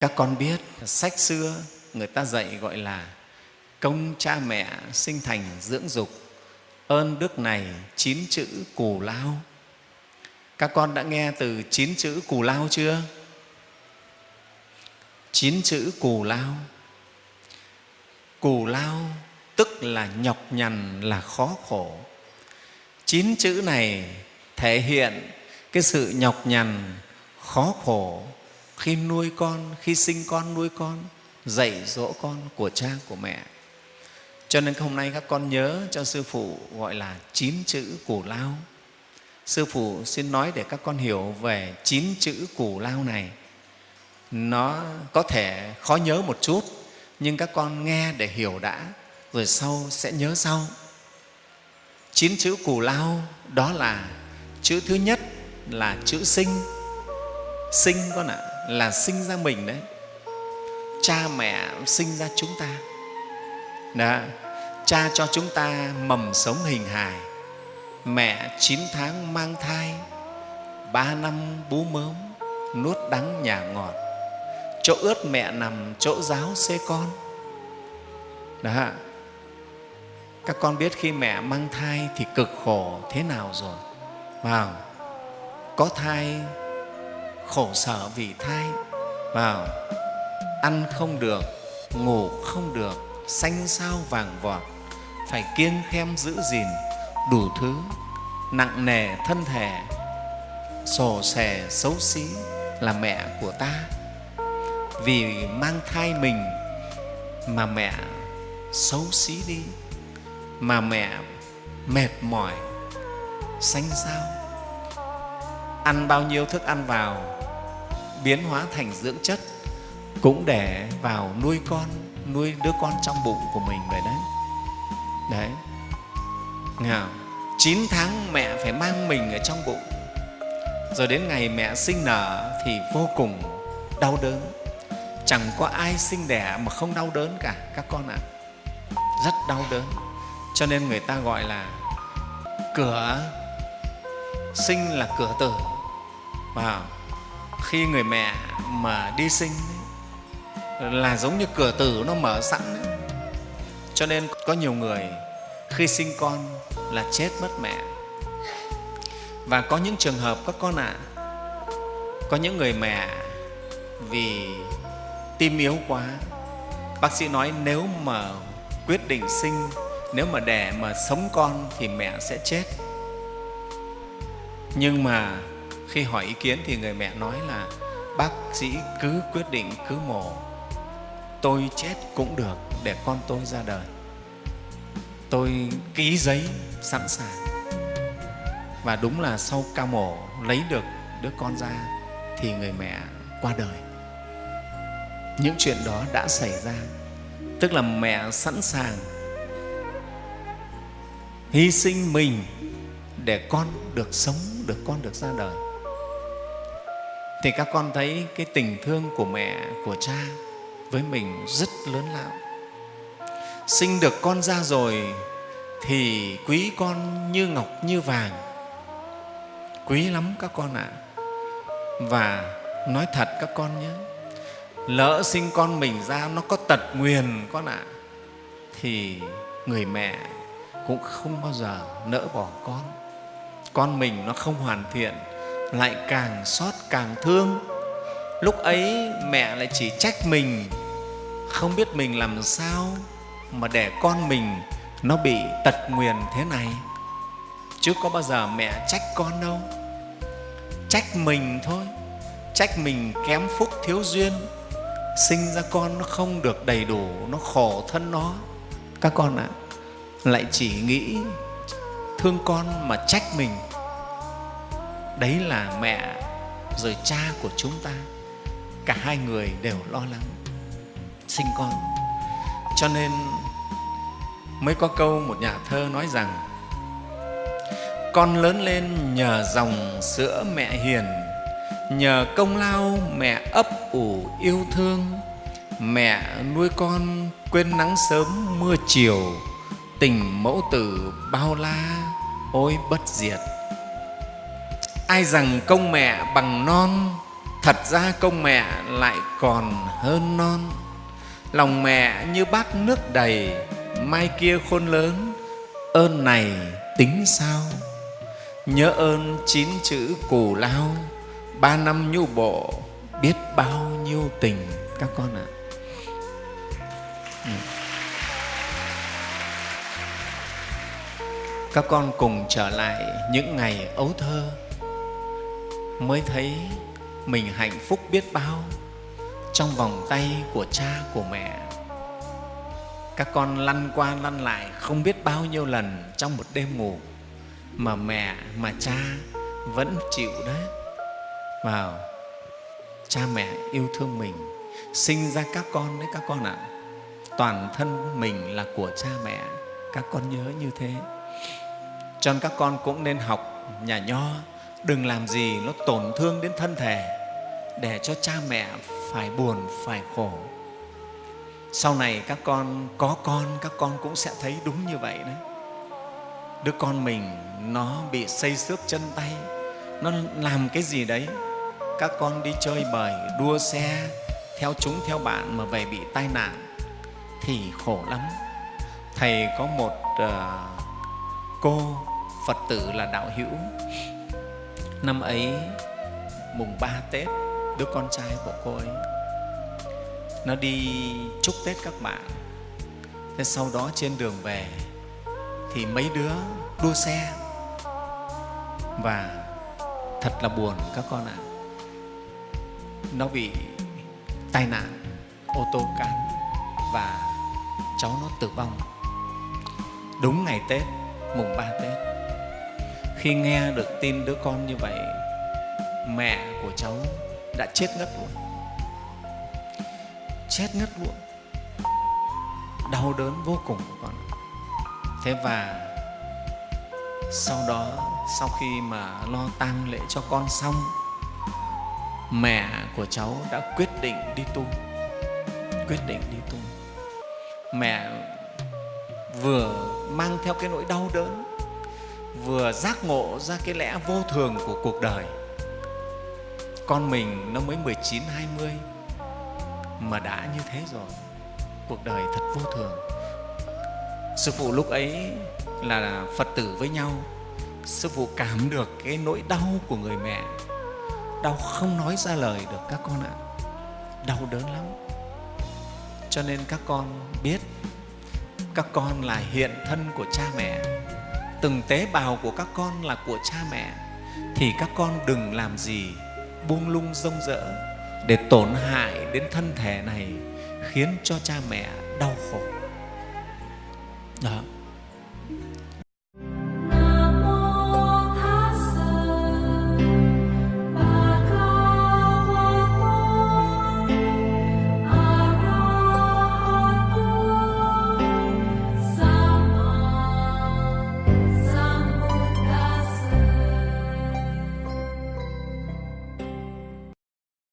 các con biết sách xưa người ta dạy gọi là công cha mẹ sinh thành dưỡng dục, ơn đức này chín chữ cù lao. Các con đã nghe từ chín chữ cù lao chưa? Chín chữ cù lao. Cù lao tức là nhọc nhằn, là khó khổ. Chín chữ này thể hiện cái sự nhọc nhằn, khó khổ khi nuôi con, khi sinh con, nuôi con, dạy dỗ con của cha, của mẹ. Cho nên hôm nay các con nhớ cho sư phụ gọi là chín chữ củ lao. Sư phụ xin nói để các con hiểu về chín chữ củ lao này. Nó có thể khó nhớ một chút, nhưng các con nghe để hiểu đã, rồi sau sẽ nhớ sau. Chín chữ cù lao đó là chữ thứ nhất là chữ sinh. Sinh con ạ là sinh ra mình đấy. Cha mẹ sinh ra chúng ta. Đó. cha cho chúng ta mầm sống hình hài. Mẹ chín tháng mang thai, ba năm bú mớm, nuốt đắng nhà ngọt. Chỗ ướt mẹ nằm, chỗ giáo xê con. Đó, các con biết khi mẹ mang thai thì cực khổ thế nào rồi? Vào có thai khổ sở vì thai. Vào ăn không được, ngủ không được, xanh sao vàng vọt. Phải kiêng khem giữ gìn đủ thứ, nặng nề thân thể. Sổ sẻ xấu xí là mẹ của ta. Vì mang thai mình mà mẹ xấu xí đi, mà mẹ mệt mỏi, xanh sao ăn bao nhiêu thức ăn vào, biến hóa thành dưỡng chất, cũng để vào nuôi con, nuôi đứa con trong bụng của mình vậy đấy. Đấy. Nghe chín tháng mẹ phải mang mình ở trong bụng. Rồi đến ngày mẹ sinh nở thì vô cùng đau đớn. Chẳng có ai sinh đẻ mà không đau đớn cả, các con ạ. Rất đau đớn. Cho nên người ta gọi là cửa, sinh là cửa tử và khi người mẹ mà đi sinh là giống như cửa tử nó mở sẵn ấy. cho nên có nhiều người khi sinh con là chết mất mẹ và có những trường hợp các con ạ à, có những người mẹ vì tim yếu quá bác sĩ nói nếu mà quyết định sinh nếu mà đẻ mà sống con thì mẹ sẽ chết nhưng mà khi hỏi ý kiến thì người mẹ nói là, bác sĩ cứ quyết định, cứ mổ. Tôi chết cũng được, để con tôi ra đời. Tôi ký giấy sẵn sàng. Và đúng là sau ca mổ lấy được đứa con ra thì người mẹ qua đời. Những chuyện đó đã xảy ra, tức là mẹ sẵn sàng hy sinh mình để con được sống, được con được ra đời thì các con thấy cái tình thương của mẹ của cha với mình rất lớn lao. Sinh được con ra rồi thì quý con như ngọc như vàng. Quý lắm các con ạ. À. và nói thật các con nhé lỡ sinh con mình ra nó có tật nguyền con ạ à, thì người mẹ cũng không bao giờ nỡ bỏ con. Con mình nó không hoàn thiện lại càng xót càng thương. Lúc ấy mẹ lại chỉ trách mình không biết mình làm sao mà để con mình nó bị tật nguyền thế này. Chứ có bao giờ mẹ trách con đâu. Trách mình thôi trách mình kém phúc thiếu duyên. Sinh ra con nó không được đầy đủ nó khổ thân nó. Các con ạ à, lại chỉ nghĩ thương con mà trách mình đấy là mẹ rồi cha của chúng ta. Cả hai người đều lo lắng sinh con. Cho nên mới có câu một nhà thơ nói rằng, con lớn lên nhờ dòng sữa mẹ hiền, nhờ công lao mẹ ấp ủ yêu thương. Mẹ nuôi con quên nắng sớm mưa chiều, tình mẫu tử bao la ôi bất diệt ai rằng công mẹ bằng non, thật ra công mẹ lại còn hơn non. Lòng mẹ như bát nước đầy, mai kia khôn lớn, ơn này tính sao? Nhớ ơn chín chữ cù lao, ba năm nhu bộ biết bao nhiêu tình các con ạ. Các con cùng trở lại những ngày ấu thơ mới thấy mình hạnh phúc biết bao trong vòng tay của cha, của mẹ. Các con lăn qua lăn lại không biết bao nhiêu lần trong một đêm ngủ mà mẹ, mà cha vẫn chịu đấy vào. Cha mẹ yêu thương mình, sinh ra các con đấy các con ạ. Toàn thân mình là của cha mẹ, các con nhớ như thế. Cho nên các con cũng nên học nhà nho đừng làm gì nó tổn thương đến thân thể để cho cha mẹ phải buồn phải khổ. Sau này các con có con các con cũng sẽ thấy đúng như vậy đấy. Đứa con mình nó bị xây xước chân tay nó làm cái gì đấy? Các con đi chơi bời đua xe theo chúng theo bạn mà về bị tai nạn thì khổ lắm. Thầy có một uh, cô phật tử là đạo hữu năm ấy, mùng ba tết, đứa con trai của cô ấy, nó đi chúc tết các bạn. Thế sau đó trên đường về, thì mấy đứa đua xe. Và thật là buồn các con ạ. À. nó bị tai nạn, ô tô cán và cháu nó tử vong. Đúng ngày tết, mùng ba tết khi nghe được tin đứa con như vậy, mẹ của cháu đã chết ngất luôn. Chết ngất luôn. Đau đớn vô cùng của con thế và sau đó, sau khi mà lo tang lễ cho con xong, mẹ của cháu đã quyết định đi tu. Quyết định đi tu. Mẹ vừa mang theo cái nỗi đau đớn vừa giác ngộ ra cái lẽ vô thường của cuộc đời. Con mình nó mới 19, 20 mà đã như thế rồi cuộc đời thật vô thường. Sư phụ lúc ấy là phật tử với nhau. Sư phụ cảm được cái nỗi đau của người mẹ. Đau không nói ra lời được các con ạ. Đau đớn lắm. Cho nên các con biết các con là hiện thân của cha mẹ từng tế bào của các con là của cha mẹ, thì các con đừng làm gì buông lung rông rỡ để tổn hại đến thân thể này, khiến cho cha mẹ đau khổ. Đó.